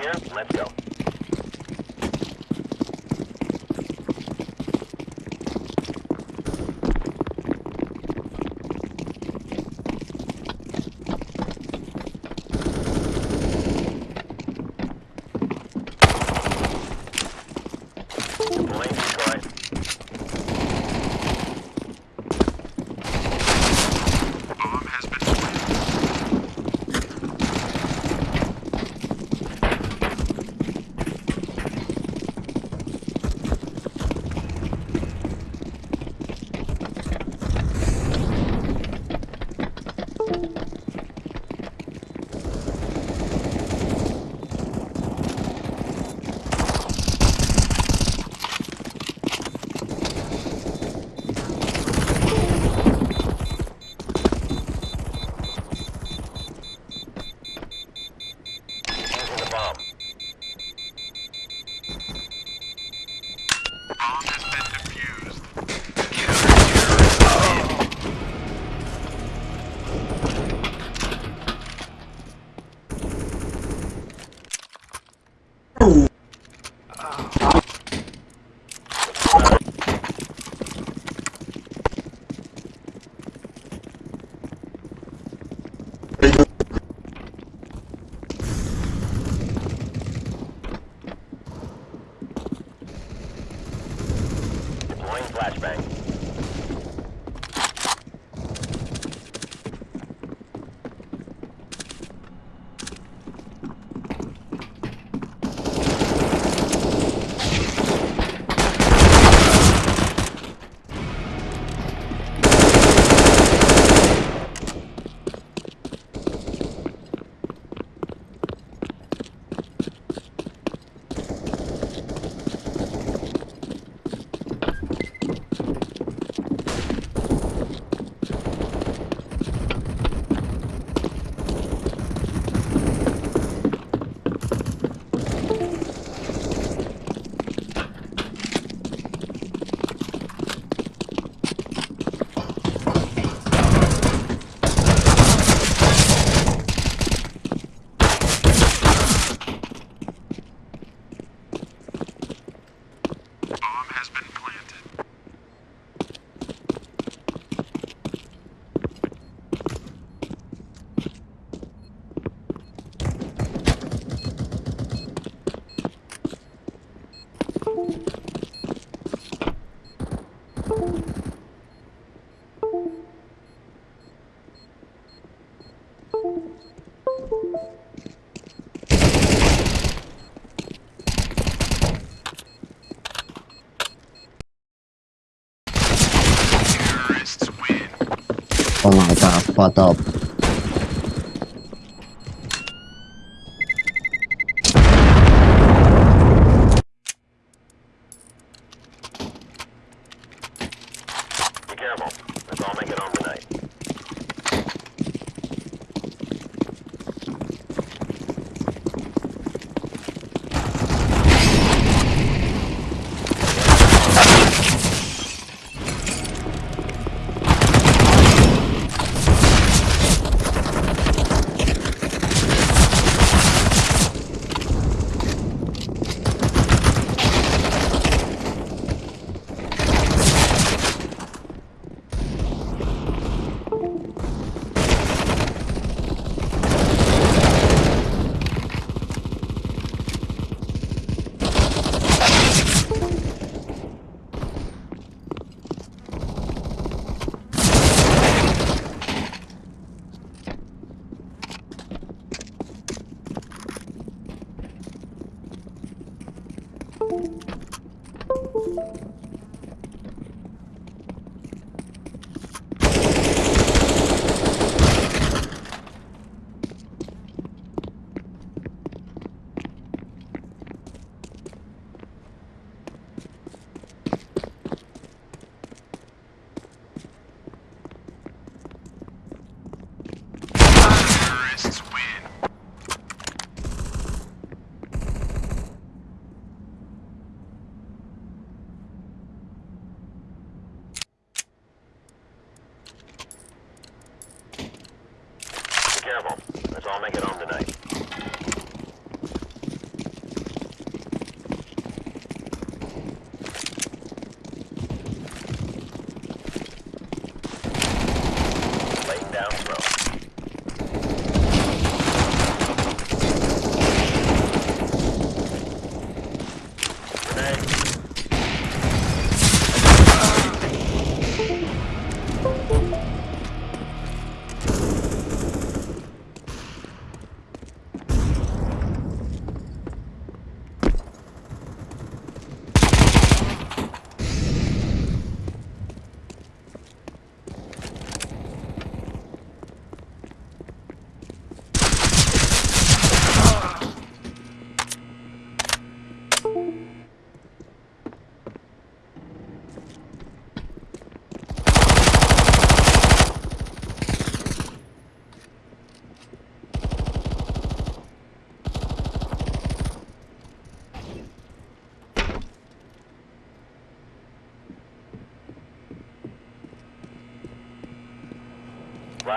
gear. Let's go. Oh my god, fucked up.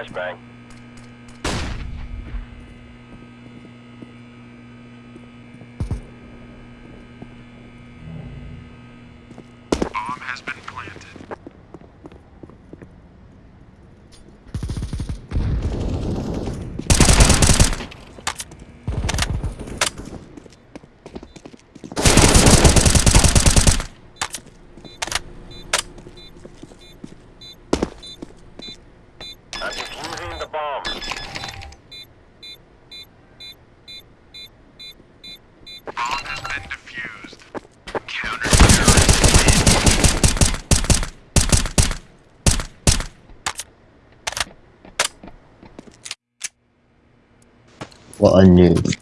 Flashbang. Bomb has been planted. I'm defusing the bomb. Bomb has been defused. What a noob.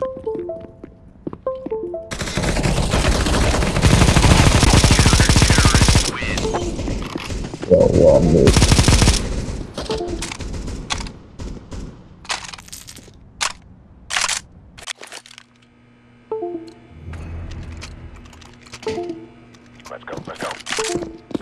Lock and load. Counter-terrorists win. What, what a noob. Let's go, let's go.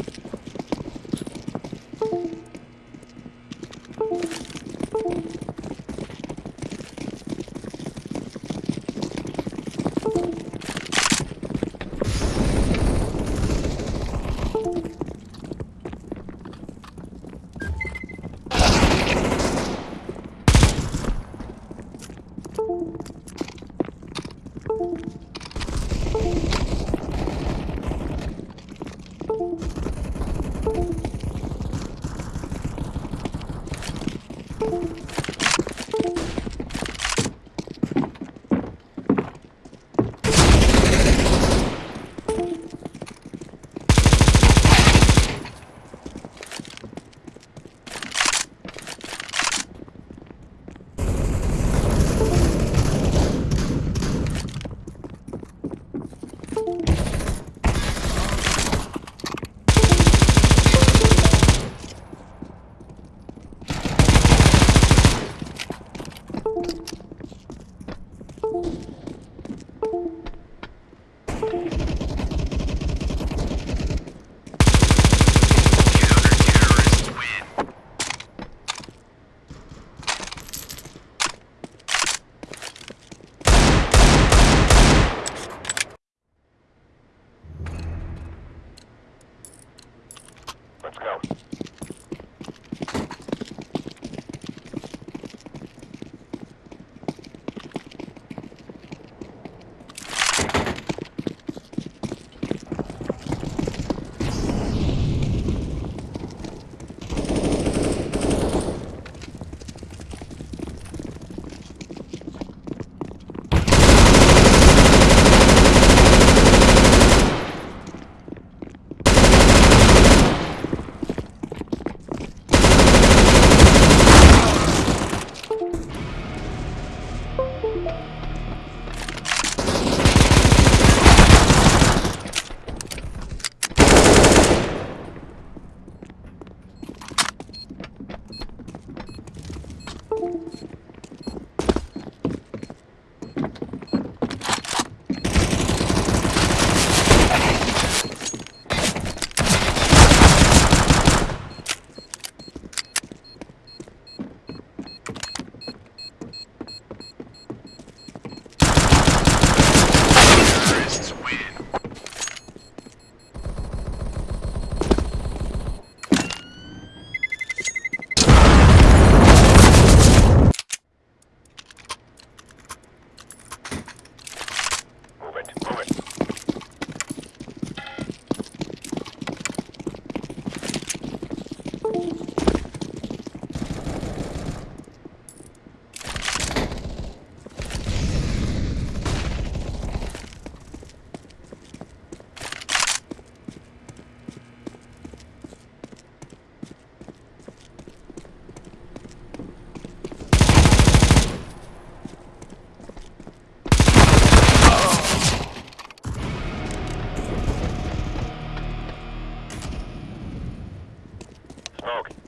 Okay.